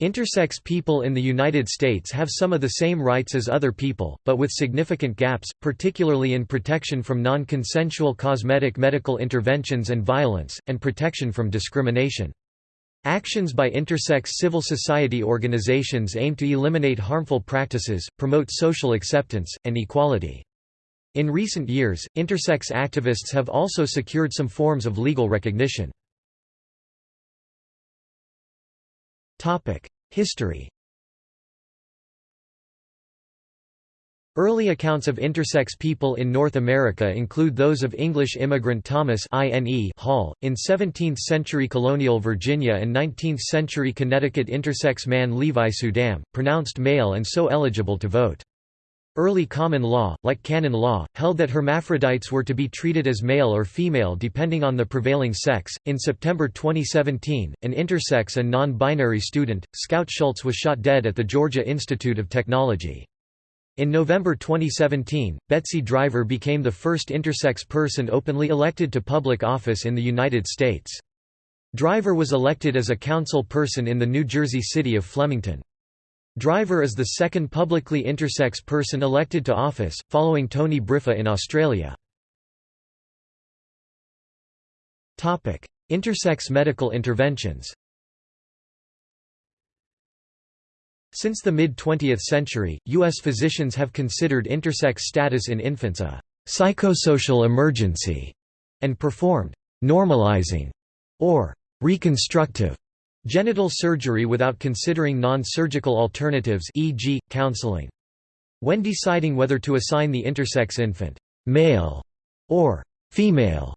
Intersex people in the United States have some of the same rights as other people, but with significant gaps, particularly in protection from non-consensual cosmetic medical interventions and violence, and protection from discrimination. Actions by intersex civil society organizations aim to eliminate harmful practices, promote social acceptance, and equality. In recent years, intersex activists have also secured some forms of legal recognition. History Early accounts of intersex people in North America include those of English immigrant Thomas Hall, in 17th-century colonial Virginia and 19th-century Connecticut intersex man Levi Suydam, pronounced male and so eligible to vote. Early common law, like canon law, held that hermaphrodites were to be treated as male or female depending on the prevailing sex. In September 2017, an intersex and non binary student, Scout Schultz, was shot dead at the Georgia Institute of Technology. In November 2017, Betsy Driver became the first intersex person openly elected to public office in the United States. Driver was elected as a council person in the New Jersey city of Flemington. Driver is the second publicly intersex person elected to office, following Tony Briffa in Australia. Intersex medical interventions Since the mid-20th century, U.S. physicians have considered intersex status in infants a psychosocial emergency and performed normalizing or reconstructive Genital surgery without considering non-surgical alternatives e.g., counseling. When deciding whether to assign the intersex infant male or female,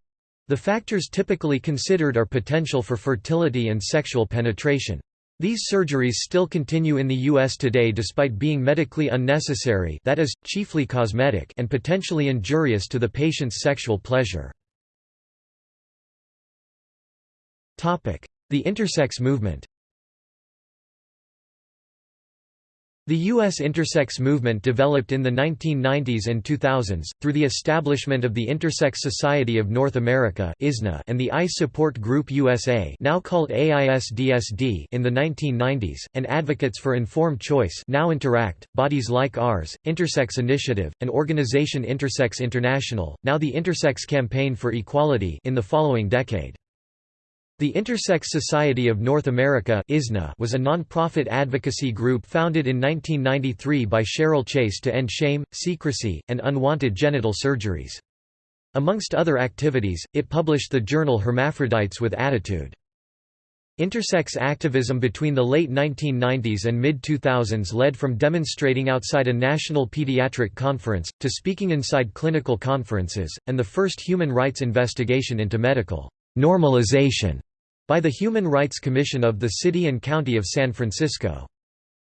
the factors typically considered are potential for fertility and sexual penetration. These surgeries still continue in the U.S. today despite being medically unnecessary that is, chiefly cosmetic and potentially injurious to the patient's sexual pleasure. The intersex movement The U.S. intersex movement developed in the 1990s and 2000s, through the establishment of the Intersex Society of North America and the AIS Support Group USA now called AISDSD in the 1990s, and advocates for informed choice now Interact, bodies like ours, Intersex Initiative, and organization Intersex International, now the Intersex Campaign for Equality in the following decade. The Intersex Society of North America was a non-profit advocacy group founded in 1993 by Cheryl Chase to end shame, secrecy, and unwanted genital surgeries. Amongst other activities, it published the journal Hermaphrodites with Attitude. Intersex activism between the late 1990s and mid-2000s led from demonstrating outside a national pediatric conference, to speaking inside clinical conferences, and the first human rights investigation into medical normalization by the Human Rights Commission of the City and County of San Francisco.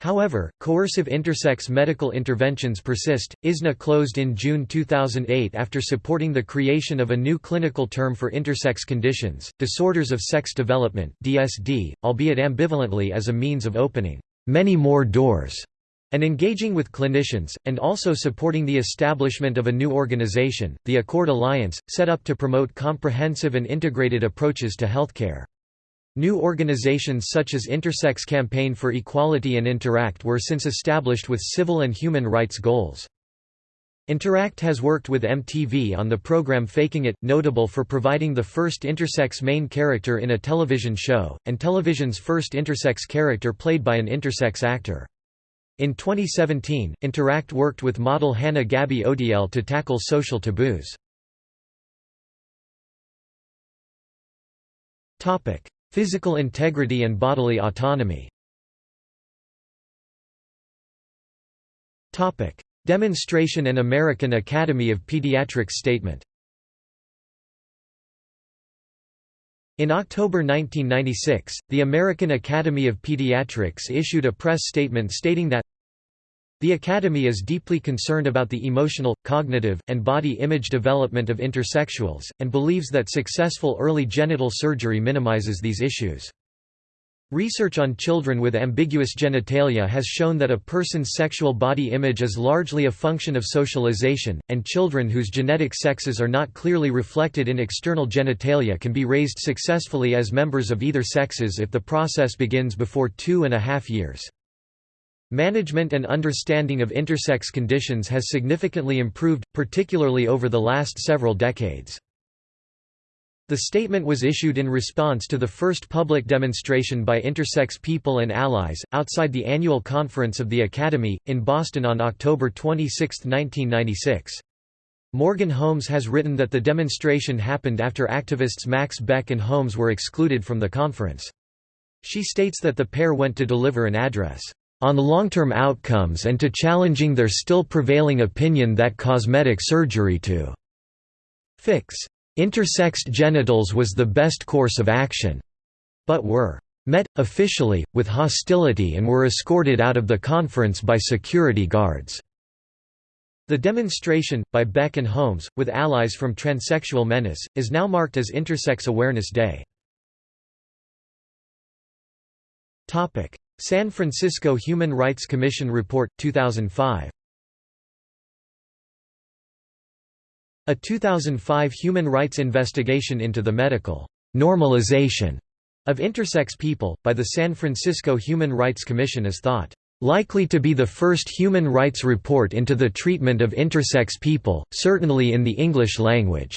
However, coercive intersex medical interventions persist. ISNA closed in June 2008 after supporting the creation of a new clinical term for intersex conditions, disorders of sex development (DSD), albeit ambivalently as a means of opening many more doors and engaging with clinicians, and also supporting the establishment of a new organization, the Accord Alliance, set up to promote comprehensive and integrated approaches to healthcare. New organizations such as Intersex Campaign for Equality and Interact were since established with civil and human rights goals. Interact has worked with MTV on the program Faking It, notable for providing the first intersex main character in a television show, and television's first intersex character played by an intersex actor. In 2017, Interact worked with model Hanne Gaby Odiele to tackle social taboos. Physical integrity and bodily autonomy. Demonstration and American Academy of Pediatrics statement In October 1996, the American Academy of Pediatrics issued a press statement stating that the Academy is deeply concerned about the emotional, cognitive, and body image development of intersexuals, and believes that successful early genital surgery minimizes these issues. Research on children with ambiguous genitalia has shown that a person's sexual body image is largely a function of socialization, and children whose genetic sexes are not clearly reflected in external genitalia can be raised successfully as members of either sexes if the process begins before two and a half years. Management and understanding of intersex conditions has significantly improved, particularly over the last several decades. The statement was issued in response to the first public demonstration by intersex people and allies, outside the annual conference of the Academy, in Boston on October 26, 1996. Morgan Holmes has written that the demonstration happened after activists Max Beck and Holmes were excluded from the conference. She states that the pair went to deliver an address, "...on long-term outcomes and to challenging their still prevailing opinion that cosmetic surgery to fix Intersexed genitals was the best course of action, but were met, officially, with hostility and were escorted out of the conference by security guards. The demonstration, by Beck and Holmes, with allies from Transsexual Menace, is now marked as Intersex Awareness Day. San Francisco Human Rights Commission Report, 2005 A 2005 human rights investigation into the medical normalization of intersex people, by the San Francisco Human Rights Commission is thought, "...likely to be the first human rights report into the treatment of intersex people, certainly in the English language."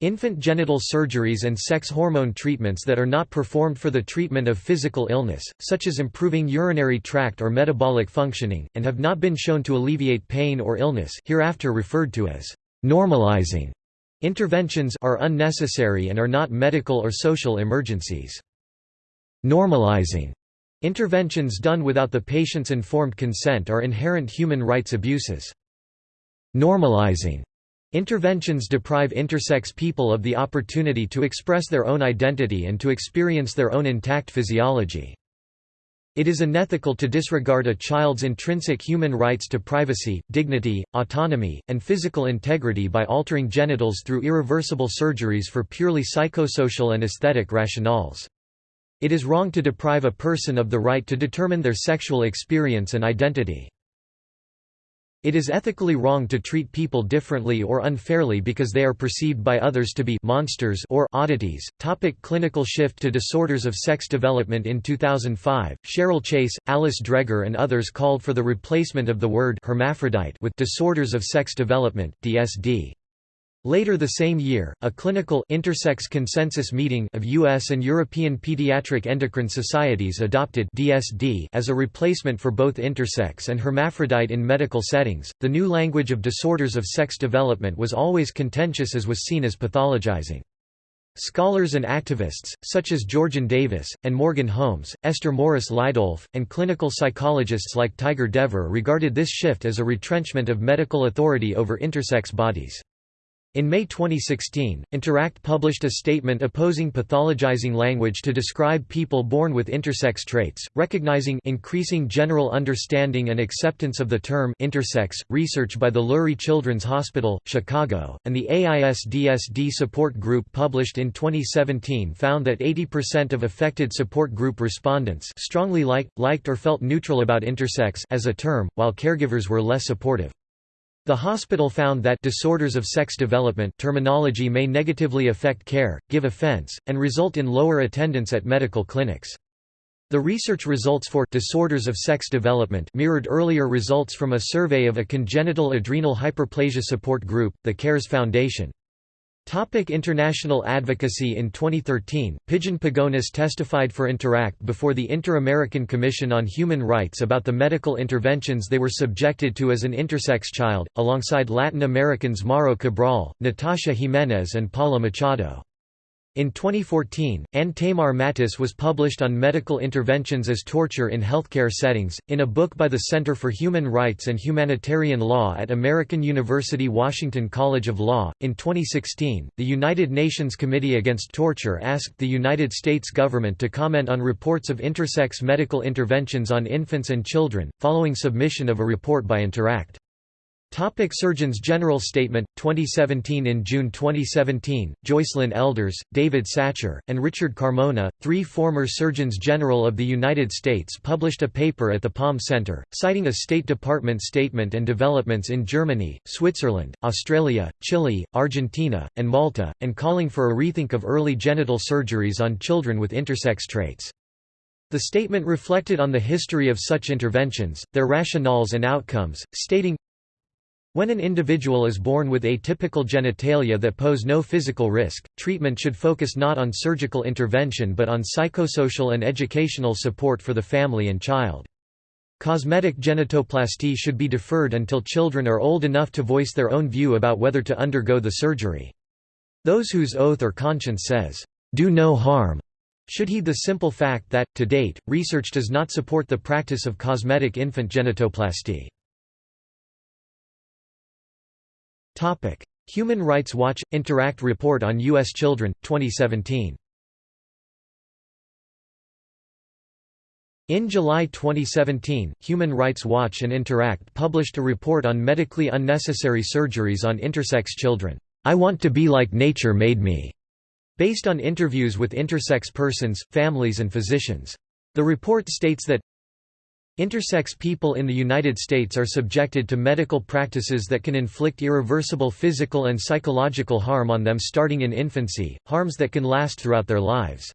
Infant genital surgeries and sex hormone treatments that are not performed for the treatment of physical illness, such as improving urinary tract or metabolic functioning, and have not been shown to alleviate pain or illness hereafter referred to as normalizing interventions are unnecessary and are not medical or social emergencies. Normalizing interventions done without the patient's informed consent are inherent human rights abuses. Normalizing Interventions deprive intersex people of the opportunity to express their own identity and to experience their own intact physiology. It is unethical to disregard a child's intrinsic human rights to privacy, dignity, autonomy, and physical integrity by altering genitals through irreversible surgeries for purely psychosocial and aesthetic rationales. It is wrong to deprive a person of the right to determine their sexual experience and identity. It is ethically wrong to treat people differently or unfairly because they are perceived by others to be monsters or oddities. Topic clinical shift to disorders of sex development In 2005, Cheryl Chase, Alice Dreger and others called for the replacement of the word hermaphrodite with disorders of sex development DSD. Later the same year, a clinical intersex consensus meeting of US and European Pediatric Endocrine Societies adopted DSD as a replacement for both intersex and hermaphrodite in medical settings. The new language of disorders of sex development was always contentious as was seen as pathologizing. Scholars and activists, such as Georgiann Davis, and Morgan Holmes, Esther Morris Leidolf, and clinical psychologists like Tiger Devore regarded this shift as a retrenchment of medical authority over intersex bodies. In May 2016, Interact published a statement opposing pathologizing language to describe people born with intersex traits, recognizing increasing general understanding and acceptance of the term intersex. Research by the Lurie Children's Hospital, Chicago, and the AISDSD support group published in 2017 found that 80% of affected support group respondents strongly liked, liked or felt neutral about intersex as a term, while caregivers were less supportive. The hospital found that disorders of sex development terminology may negatively affect care, give offense, and result in lower attendance at medical clinics. The research results for disorders of sex development mirrored earlier results from a survey of a congenital adrenal hyperplasia support group, the CARES Foundation. Topic international advocacy In 2013, Pidgeon Pagonis testified for Interact before the Inter-American Commission on Human Rights about the medical interventions they were subjected to as an intersex child, alongside Latin Americans Mauro Cabral, Natasha Jimenez and Paula Machado. In 2014, Ann Tamar Mattis was published on medical interventions as torture in healthcare settings, in a book by the Center for Human Rights and Humanitarian Law at American University Washington College of Law. In 2016, the United Nations Committee Against Torture asked the United States government to comment on reports of intersex medical interventions on infants and children, following submission of a report by Interact. Topic Surgeons General Statement 2017 In June 2017, Joycelyn Elders, David Satcher, and Richard Carmona, three former Surgeons General of the United States published a paper at the Palm Center, citing a State Department statement and developments in Germany, Switzerland, Australia, Chile, Argentina, and Malta, and calling for a rethink of early genital surgeries on children with intersex traits. The statement reflected on the history of such interventions, their rationales and outcomes, stating, when an individual is born with atypical genitalia that pose no physical risk, treatment should focus not on surgical intervention but on psychosocial and educational support for the family and child. Cosmetic genitoplasty should be deferred until children are old enough to voice their own view about whether to undergo the surgery. Those whose oath or conscience says, "'Do no harm' should heed the simple fact that, to date, research does not support the practice of cosmetic infant genitoplasty. Topic: Human Rights Watch Interact Report on US Children 2017. In July 2017, Human Rights Watch and Interact published a report on medically unnecessary surgeries on intersex children. I want to be like nature made me, based on interviews with intersex persons, families and physicians. The report states that Intersex people in the United States are subjected to medical practices that can inflict irreversible physical and psychological harm on them starting in infancy, harms that can last throughout their lives.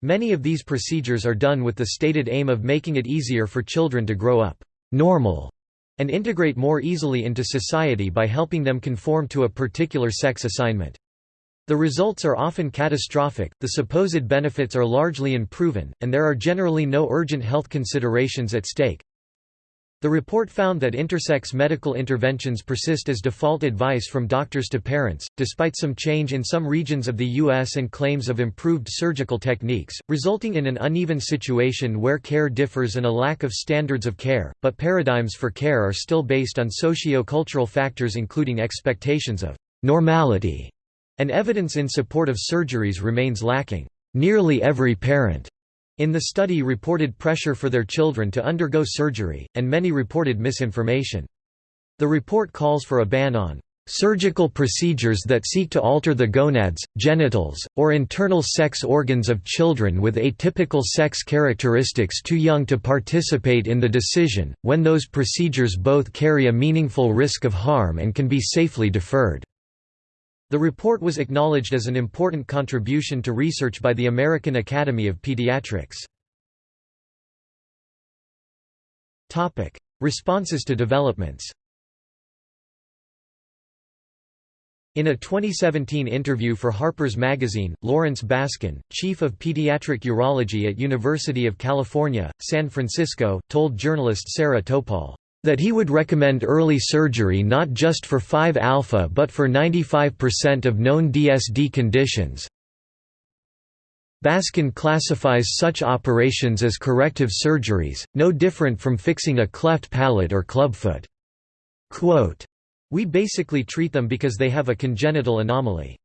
Many of these procedures are done with the stated aim of making it easier for children to grow up normal and integrate more easily into society by helping them conform to a particular sex assignment. The results are often catastrophic, the supposed benefits are largely unproven, and there are generally no urgent health considerations at stake. The report found that intersex medical interventions persist as default advice from doctors to parents, despite some change in some regions of the U.S. and claims of improved surgical techniques, resulting in an uneven situation where care differs and a lack of standards of care, but paradigms for care are still based on socio-cultural factors including expectations of normality and evidence in support of surgeries remains lacking. Nearly every parent in the study reported pressure for their children to undergo surgery, and many reported misinformation. The report calls for a ban on surgical procedures that seek to alter the gonads, genitals, or internal sex organs of children with atypical sex characteristics too young to participate in the decision, when those procedures both carry a meaningful risk of harm and can be safely deferred. The report was acknowledged as an important contribution to research by the American Academy of Pediatrics. Responses to developments In a 2017 interview for Harper's Magazine, Lawrence Baskin, chief of pediatric urology at University of California, San Francisco, told journalist Sarah Topol, that he would recommend early surgery not just for 5-alpha but for 95% of known DSD conditions. Baskin classifies such operations as corrective surgeries, no different from fixing a cleft palate or clubfoot. Quote, we basically treat them because they have a congenital anomaly.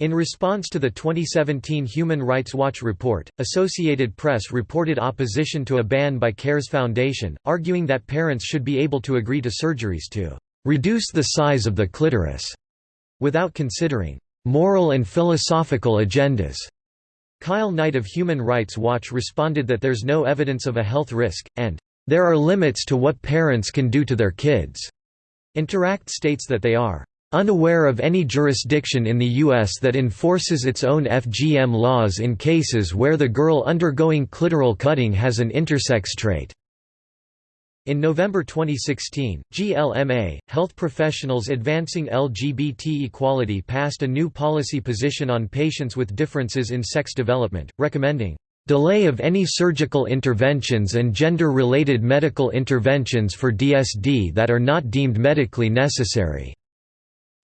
In response to the 2017 Human Rights Watch report, Associated Press reported opposition to a ban by CARES Foundation, arguing that parents should be able to agree to surgeries to reduce the size of the clitoris, without considering moral and philosophical agendas. Kyle Knight of Human Rights Watch responded that there's no evidence of a health risk, and there are limits to what parents can do to their kids. Interact states that they are unaware of any jurisdiction in the U.S. that enforces its own FGM laws in cases where the girl undergoing clitoral cutting has an intersex trait. In November 2016, GLMA, Health Professionals Advancing LGBT Equality passed a new policy position on patients with differences in sex development, recommending delay of any surgical interventions and gender-related medical interventions for DSD that are not deemed medically necessary.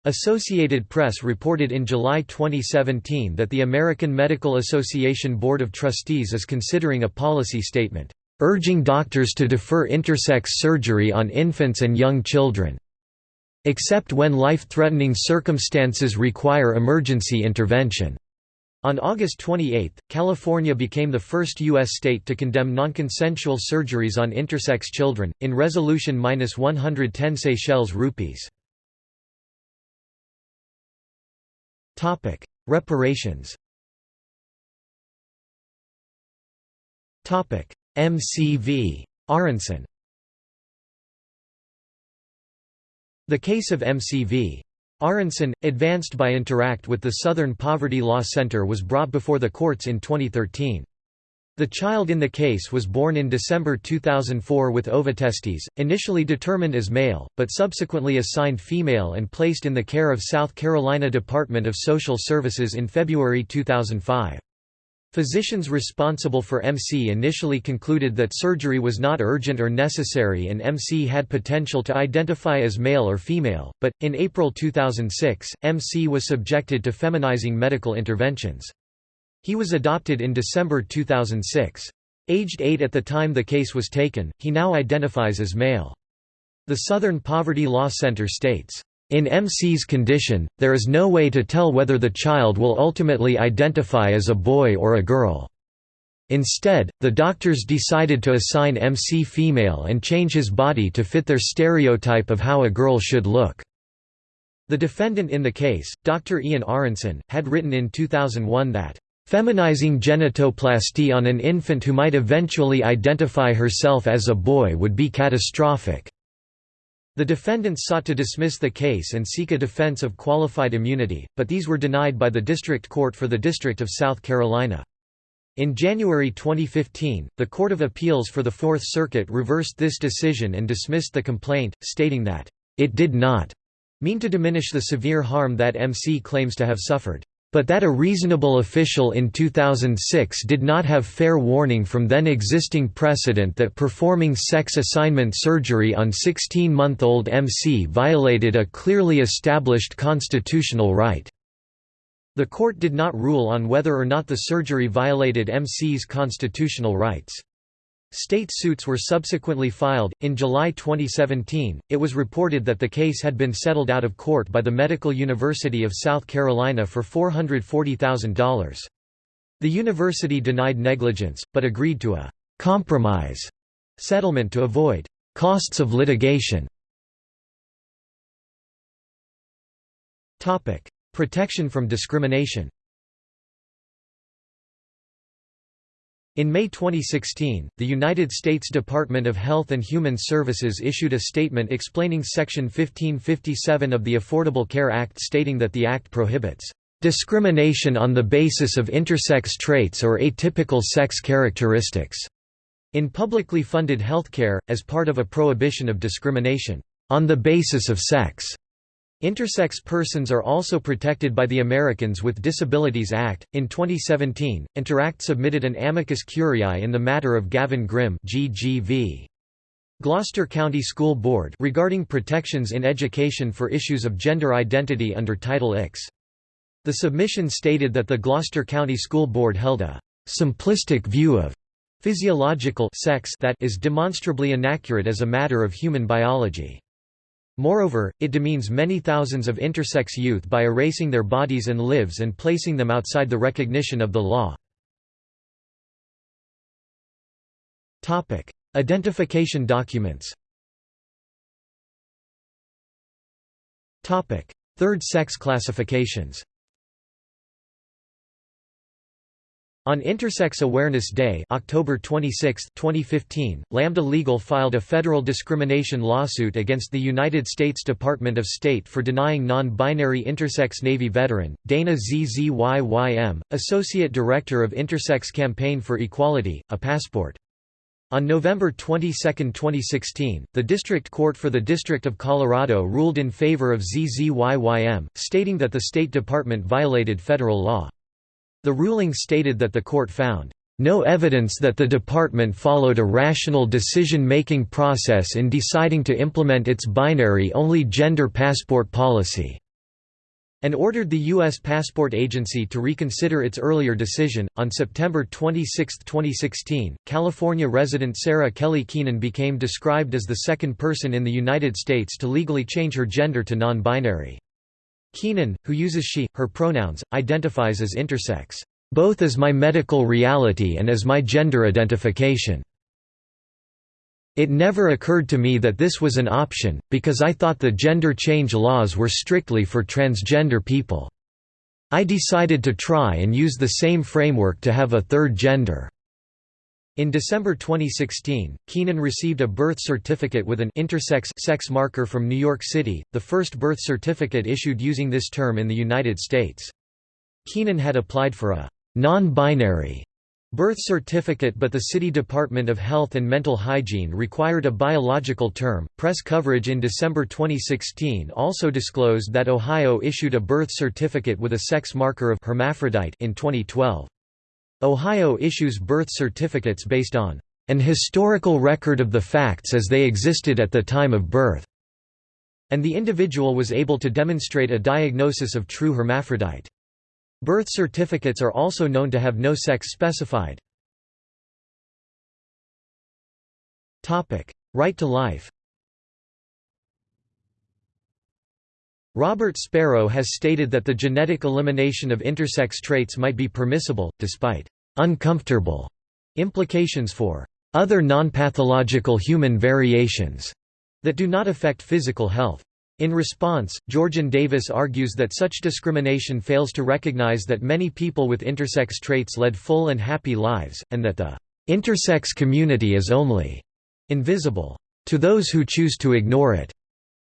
Associated Press reported in July 2017 that the American Medical Association Board of Trustees is considering a policy statement, urging doctors to defer intersex surgery on infants and young children, except when life-threatening circumstances require emergency intervention. On August 28, California became the first U.S. state to condemn nonconsensual surgeries on intersex children, in Resolution 110 Seychelles rupees. Reparations Topic: MCV. Aronson The case of MCV. Aronson, advanced by Interact with the Southern Poverty Law Center was brought before the courts in 2013. The child in the case was born in December 2004 with ovotestes, initially determined as male, but subsequently assigned female and placed in the care of South Carolina Department of Social Services in February 2005. Physicians responsible for MC initially concluded that surgery was not urgent or necessary and MC had potential to identify as male or female, but, in April 2006, MC was subjected to feminizing medical interventions. He was adopted in December 2006. Aged 8 at the time the case was taken, he now identifies as male. The Southern Poverty Law Center states, in MC's condition, there is no way to tell whether the child will ultimately identify as a boy or a girl. Instead, the doctors decided to assign MC female and change his body to fit their stereotype of how a girl should look. The defendant in the case, Dr. Ian Aronson, had written in 2001 that, "...feminizing genitoplasty on an infant who might eventually identify herself as a boy would be catastrophic." The defendants sought to dismiss the case and seek a defense of qualified immunity, but these were denied by the District Court for the District of South Carolina. In January 2015, the Court of Appeals for the Fourth Circuit reversed this decision and dismissed the complaint, stating that, "...it did not," mean to diminish the severe harm that MC claims to have suffered but that a reasonable official in 2006 did not have fair warning from then existing precedent that performing sex assignment surgery on 16-month-old MC violated a clearly established constitutional right. The court did not rule on whether or not the surgery violated MC's constitutional rights. State suits were subsequently filed. In July 2017, it was reported that the case had been settled out of court by the Medical University of South Carolina for $440,000. The university denied negligence, but agreed to a compromise settlement to avoid costs of litigation. Protection from discrimination In May 2016, the United States Department of Health and Human Services issued a statement explaining Section 1557 of the Affordable Care Act stating that the Act prohibits discrimination on the basis of intersex traits or atypical sex characteristics in publicly funded healthcare, as part of a prohibition of discrimination on the basis of sex. Intersex persons are also protected by the Americans with Disabilities Act. In 2017, Interact submitted an amicus curiae in the matter of Gavin Grimm (GGV). Gloucester County School Board regarding protections in education for issues of gender identity under Title X. The submission stated that the Gloucester County School Board held a simplistic view of physiological sex that is demonstrably inaccurate as a matter of human biology. Moreover, it demeans many thousands of intersex youth by erasing their bodies and lives and placing them outside the recognition of the law. Identification documents Third sex classifications On Intersex Awareness Day October 26, 2015, Lambda Legal filed a federal discrimination lawsuit against the United States Department of State for denying non-binary intersex Navy veteran, Dana ZZYYM, Associate Director of Intersex Campaign for Equality, a passport. On November 22, 2016, the District Court for the District of Colorado ruled in favor of ZZYYM, stating that the State Department violated federal law. The ruling stated that the court found no evidence that the department followed a rational decision-making process in deciding to implement its binary-only gender passport policy." and ordered the U.S. Passport Agency to reconsider its earlier decision. On September 26, 2016, California resident Sara Kelly Keenan became described as the second person in the United States to legally change her gender to non-binary. Keenan, who uses she, her pronouns, identifies as intersex, "...both as my medical reality and as my gender identification." It never occurred to me that this was an option, because I thought the gender change laws were strictly for transgender people. I decided to try and use the same framework to have a third gender. In December 2016, Keenan received a birth certificate with an intersex sex marker from New York City, the first birth certificate issued using this term in the United States. Keenan had applied for a non-binary birth certificate but the City Department of Health and Mental Hygiene required a biological term. Press coverage in December 2016 also disclosed that Ohio issued a birth certificate with a sex marker of hermaphrodite in 2012. Ohio issues birth certificates based on an historical record of the facts as they existed at the time of birth, and the individual was able to demonstrate a diagnosis of true hermaphrodite. Birth certificates are also known to have no sex specified. Right to life Robert Sparrow has stated that the genetic elimination of intersex traits might be permissible, despite «uncomfortable» implications for «other nonpathological human variations» that do not affect physical health. In response, Georgiann Davis argues that such discrimination fails to recognize that many people with intersex traits led full and happy lives, and that the intersex community is only invisible to those who choose to ignore it,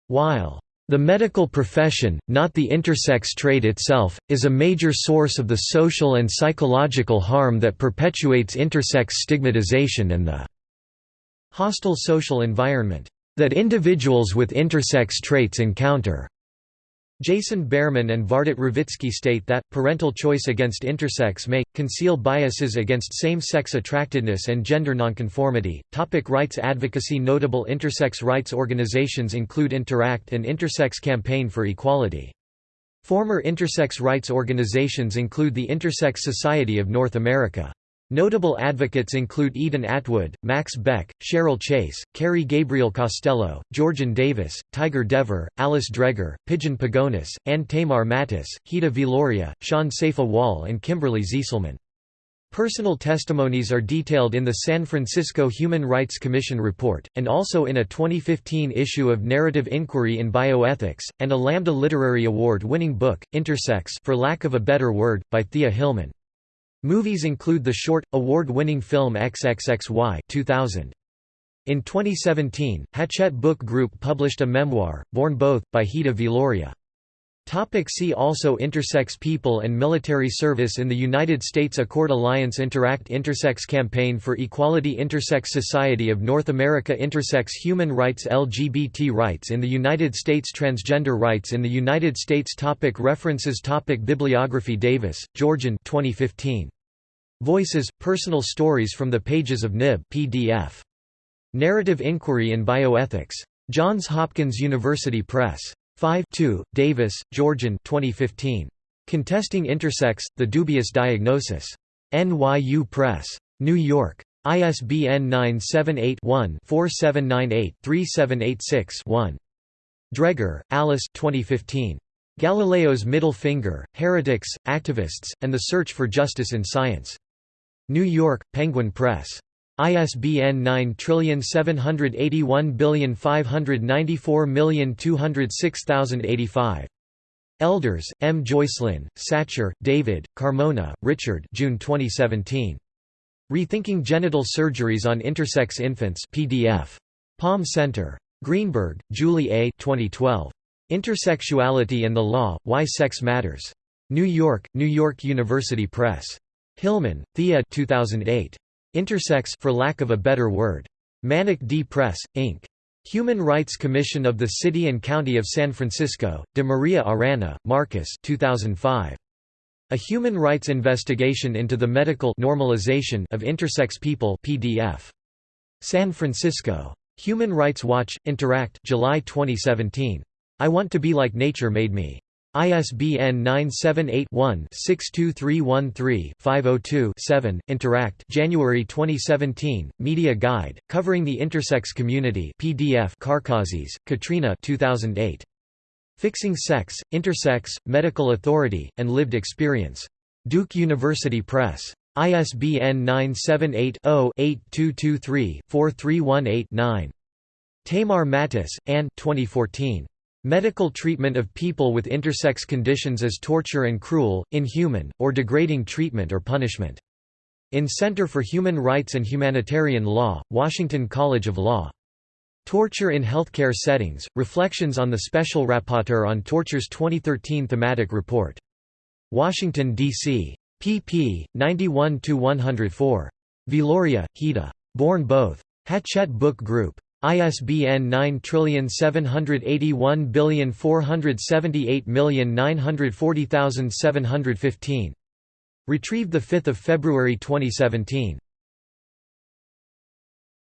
while the medical profession, not the intersex trait itself, is a major source of the social and psychological harm that perpetuates intersex stigmatization and the hostile social environment that individuals with intersex traits encounter. Jason Behrman and Vardit Ravitsky state that, parental choice against intersex may, conceal biases against same-sex attractedness and gender nonconformity. Topic rights advocacy Notable intersex rights organizations include Interact and Intersex Campaign for Equality. Former intersex rights organizations include the Intersex Society of North America. Notable advocates include Eden Atwood, Max Beck, Cheryl Chase, Cary Gabriel Costello, Georgiann Davis, Tiger Devore, Alice Dreger, Pidgeon Pagonis, Ann Tamar Mattis, Hida Viloria, Sean Saifa Wall and Kimberly Zieselman. Personal testimonies are detailed in the San Francisco Human Rights Commission report, and also in a 2015 issue of Narrative Inquiry in Bioethics, and a Lambda Literary Award-winning book, Intersex for lack of a better word, by Thea Hillman. Movies include the short, award-winning film XXXY 2000. In 2017, Hachette Book Group published a memoir, Born Both, by Hida Viloria. Topic see also Intersex people and military service in the United States Accord Alliance Interact Intersex Campaign for Equality Intersex Society of North America Intersex Human Rights LGBT Rights in the United States Transgender Rights in the United States topic References topic Bibliography Davis, Georgiann 2015. Voices – Personal stories from the pages of NIB PDF. Narrative Inquiry in Bioethics. Johns Hopkins University Press. 5 2, Davis, Georgiann 2015. Contesting Intersex, The Dubious Diagnosis. NYU Press. New York. ISBN 978-1-4798-3786-1. Dreger, Alice 2015. Galileo's Middle Finger, Heretics, Activists, and the Search for Justice in Science. New York, Penguin Press. ISBN 9781594206085. Elders, M. Joycelyn, Satcher, David, Carmona, Richard June 2017. Rethinking Genital Surgeries on Intersex Infants PDF. Palm Center. Greenberg, Julie A. 2012. Intersexuality and the Law, Why Sex Matters. New York, New York University Press. Hillman, Thea 2008. Intersex for lack of a better word. Manic D Press, Inc. Human Rights Commission of the City and County of San Francisco, De Maria Arana, Marcus 2005. A Human Rights Investigation into the Medical Normalization of Intersex People PDF. San Francisco. Human Rights Watch, Interact July 2017. I Want to Be Like Nature Made Me. ISBN 978-1-62313-502-7, Interact January 2017, Media Guide, covering the intersex community PDF Karkazis, Katrina 2008. Fixing Sex, Intersex, Medical Authority, and Lived Experience. Duke University Press. ISBN 978-0-8223-4318-9. Tamar Mattis, Ann 2014. Medical treatment of people with intersex conditions as torture and cruel, inhuman, or degrading treatment or punishment. In Center for Human Rights and Humanitarian Law, Washington College of Law. Torture in Healthcare Settings, Reflections on the Special Rapporteur on Torture's 2013 thematic report. Washington, D.C. pp. 91–104. Viloria, Hida. Born both. Hachette Book Group. ISBN 9781478940715. Retrieved 5 February 2017.